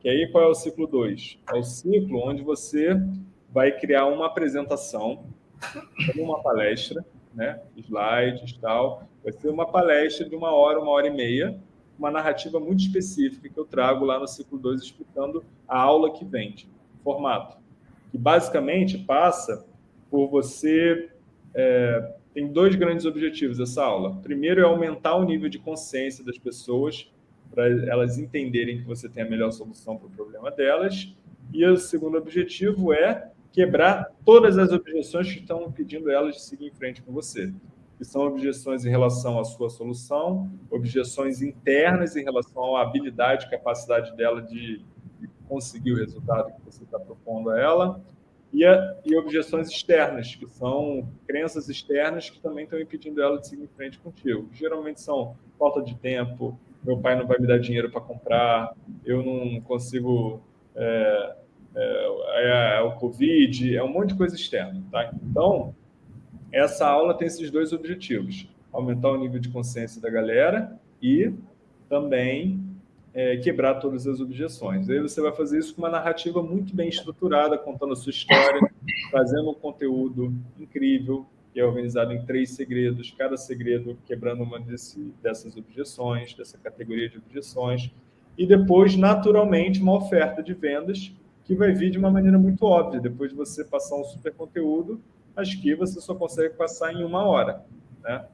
Que aí qual é o ciclo 2? É o ciclo onde você vai criar uma apresentação, uma palestra, né? slides e tal. Vai ser uma palestra de uma hora, uma hora e meia, uma narrativa muito específica que eu trago lá no ciclo 2 explicando a aula que vende, formato. Que basicamente passa por você... É, tem dois grandes objetivos essa aula. Primeiro é aumentar o nível de consciência das pessoas para elas entenderem que você tem a melhor solução para o problema delas. E o segundo objetivo é quebrar todas as objeções que estão impedindo elas de seguir em frente com você. Que são objeções em relação à sua solução, objeções internas em relação à habilidade capacidade dela de, de conseguir o resultado que você está propondo a ela, e, a, e, objeções externas, que são crenças externas que também estão impedindo ela de seguir em frente contigo. Geralmente são falta de tempo, meu pai não vai me dar dinheiro para comprar, eu não consigo... É, é, é, o Covid, é um monte de coisa externa. Tá? Então, essa aula tem esses dois objetivos. Aumentar o nível de consciência da galera e também é, quebrar todas as objeções. Aí você vai fazer isso com uma narrativa muito bem estruturada, contando a sua história, trazendo um conteúdo incrível, que é organizado em três segredos, cada segredo quebrando uma desse, dessas objeções, dessa categoria de objeções, e depois, naturalmente, uma oferta de vendas que vai vir de uma maneira muito óbvia, depois de você passar um super conteúdo, mas que você só consegue passar em uma hora. Né?